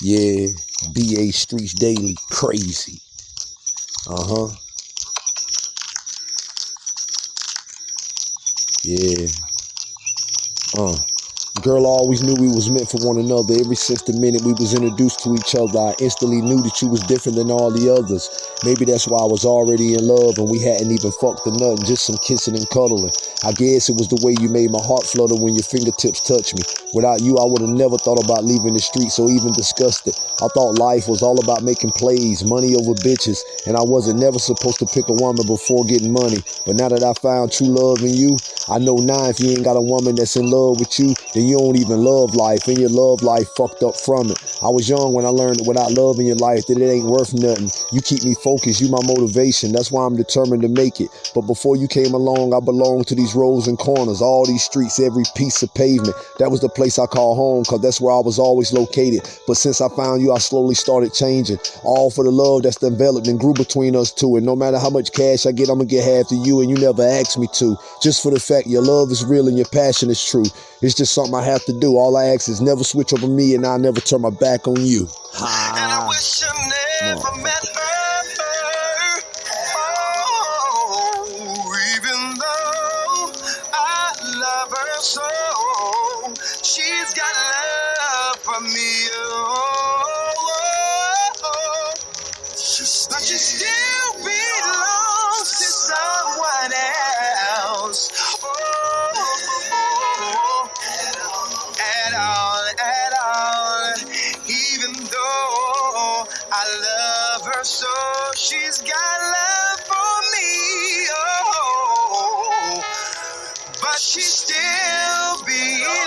Yeah, BA Streets Daily, crazy. Uh huh. Yeah. Uh. Girl, I always knew we was meant for one another. Ever since the minute we was introduced to each other, I instantly knew that you was different than all the others. Maybe that's why I was already in love and we hadn't even fucked or nothing, just some kissing and cuddling. I guess it was the way you made my heart flutter when your fingertips touched me. Without you, I would have never thought about leaving the streets or even discussed it. I thought life was all about making plays, money over bitches, and I wasn't never supposed to pick a woman before getting money. But now that I found true love in you, I know now if you ain't got a woman that's in love with you, then you don't even love life, and your love life fucked up from it. I was young when I learned that without love in your life, that it ain't worth nothing. You keep me focused, you my motivation. That's why I'm determined to make it. But before you came along, I belonged to these roads and corners, all these streets, every piece of pavement. That was the place I call home, cause that's where I was always located. But since I found you, I slowly started changing. All for the love that's developed and grew between us two. And no matter how much cash I get, I'm gonna get half to you, and you never asked me to. Just for the fact your love is real and your passion is true. It's just something I have to do. All I ask is never switch over me and I'll never turn my back on you. Ha. And I wish I never. Oh, even though I love I love her so. She's got love for me. Oh, but she's still being.